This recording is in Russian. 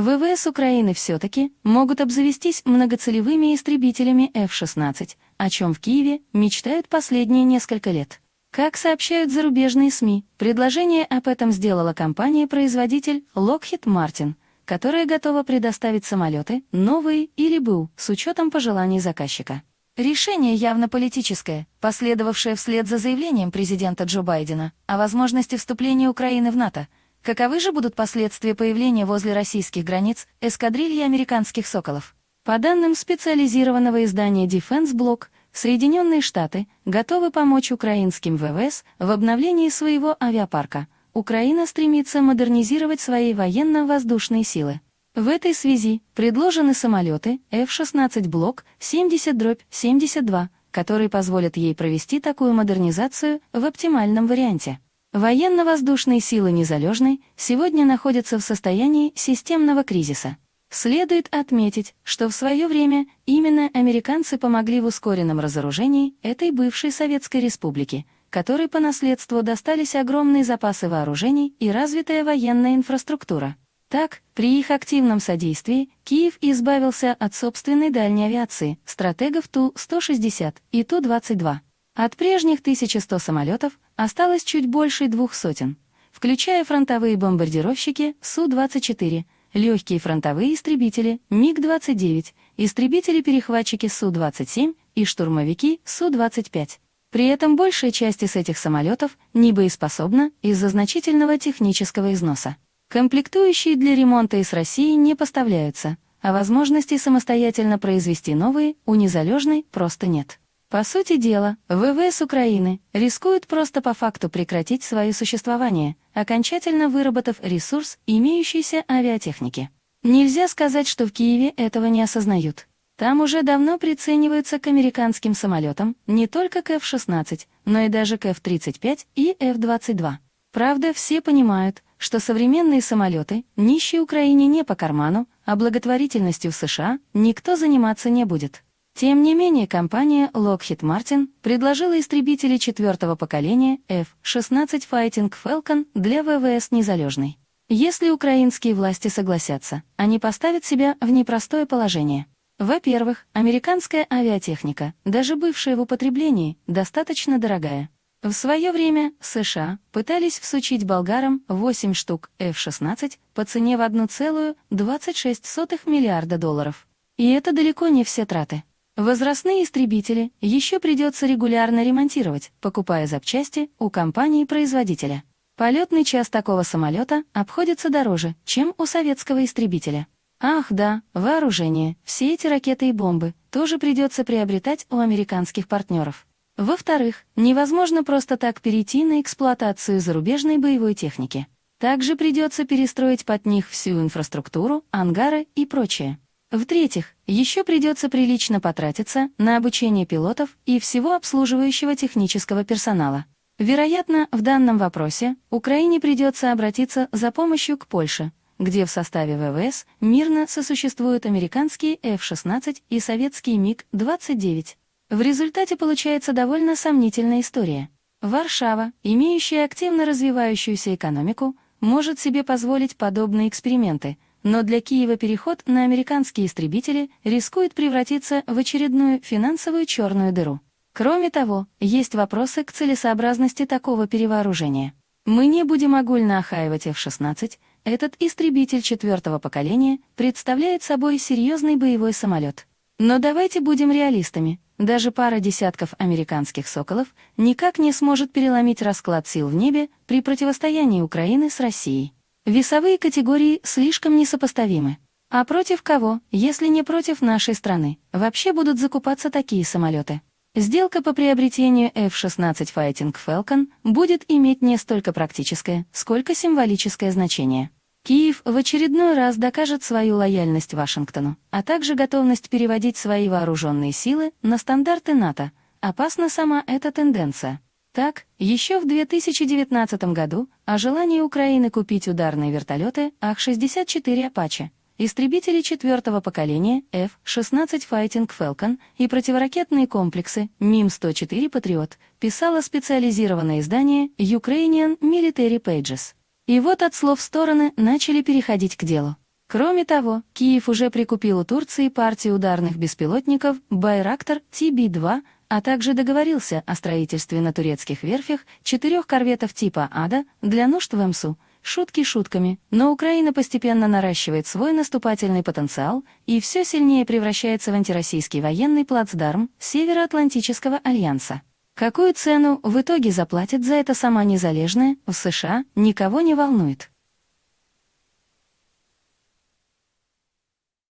ВВС Украины все-таки могут обзавестись многоцелевыми истребителями F-16, о чем в Киеве мечтают последние несколько лет. Как сообщают зарубежные СМИ, предложение об этом сделала компания-производитель Lockheed Martin, которая готова предоставить самолеты, новые или БУ, с учетом пожеланий заказчика. Решение явно политическое, последовавшее вслед за заявлением президента Джо Байдена о возможности вступления Украины в НАТО. Каковы же будут последствия появления возле российских границ эскадрильи американских «Соколов»? По данным специализированного издания Defense Block, Соединенные Штаты готовы помочь украинским ВВС в обновлении своего авиапарка. Украина стремится модернизировать свои военно-воздушные силы. В этой связи предложены самолеты F-16 Block 70-72, которые позволят ей провести такую модернизацию в оптимальном варианте. Военно-воздушные силы Незалежной сегодня находятся в состоянии системного кризиса. Следует отметить, что в свое время именно американцы помогли в ускоренном разоружении этой бывшей Советской Республики, которой по наследству достались огромные запасы вооружений и развитая военная инфраструктура. Так, при их активном содействии Киев избавился от собственной дальней авиации, стратегов Ту-160 и Ту-22. От прежних 1100 самолетов осталось чуть больше двух сотен, включая фронтовые бомбардировщики Су-24, легкие фронтовые истребители МиГ-29, истребители-перехватчики Су-27 и штурмовики Су-25. При этом большая часть из этих самолетов не боеспособна из-за значительного технического износа. Комплектующие для ремонта из России не поставляются, а возможности самостоятельно произвести новые у незалежной просто нет. По сути дела, ВВС Украины рискуют просто по факту прекратить свое существование, окончательно выработав ресурс имеющейся авиатехники. Нельзя сказать, что в Киеве этого не осознают. Там уже давно прицениваются к американским самолетам не только к F-16, но и даже к F-35 и F-22. Правда, все понимают, что современные самолеты нищей Украине не по карману, а благотворительностью в США никто заниматься не будет. Тем не менее, компания Lockheed Martin предложила истребители четвертого поколения F-16 Fighting Falcon для ВВС Незалежной. Если украинские власти согласятся, они поставят себя в непростое положение. Во-первых, американская авиатехника, даже бывшая в употреблении, достаточно дорогая. В свое время США пытались всучить болгарам 8 штук F-16 по цене в 1,26 миллиарда долларов. И это далеко не все траты. Возрастные истребители еще придется регулярно ремонтировать, покупая запчасти у компании-производителя. Полетный час такого самолета обходится дороже, чем у советского истребителя. Ах да, вооружение, все эти ракеты и бомбы тоже придется приобретать у американских партнеров. Во-вторых, невозможно просто так перейти на эксплуатацию зарубежной боевой техники. Также придется перестроить под них всю инфраструктуру, ангары и прочее. В-третьих, еще придется прилично потратиться на обучение пилотов и всего обслуживающего технического персонала. Вероятно, в данном вопросе Украине придется обратиться за помощью к Польше, где в составе ВВС мирно сосуществуют американские F-16 и советские МиГ-29. В результате получается довольно сомнительная история. Варшава, имеющая активно развивающуюся экономику, может себе позволить подобные эксперименты, но для Киева переход на американские истребители рискует превратиться в очередную финансовую черную дыру. Кроме того, есть вопросы к целесообразности такого перевооружения. Мы не будем огульно охаивать F-16, этот истребитель четвертого поколения представляет собой серьезный боевой самолет. Но давайте будем реалистами. Даже пара десятков американских «Соколов» никак не сможет переломить расклад сил в небе при противостоянии Украины с Россией. Весовые категории слишком несопоставимы. А против кого, если не против нашей страны, вообще будут закупаться такие самолеты? Сделка по приобретению F-16 Fighting Falcon будет иметь не столько практическое, сколько символическое значение. Киев в очередной раз докажет свою лояльность Вашингтону, а также готовность переводить свои вооруженные силы на стандарты НАТО. Опасна сама эта тенденция. Так, еще в 2019 году о желании Украины купить ударные вертолеты Ах-64 «Апаче», истребители четвертого поколения F-16 Fighting Falcon и противоракетные комплексы МИМ-104 «Патриот» писало специализированное издание Ukrainian Military Pages. И вот от слов стороны начали переходить к делу. Кроме того, Киев уже прикупил у Турции партию ударных беспилотников «Байрактар» ТБ-2, а также договорился о строительстве на турецких верфях четырех корветов типа «Ада» для нужд в МСУ. Шутки шутками, но Украина постепенно наращивает свой наступательный потенциал и все сильнее превращается в антироссийский военный плацдарм Североатлантического альянса. Какую цену в итоге заплатит за это сама Незалежная в США, никого не волнует.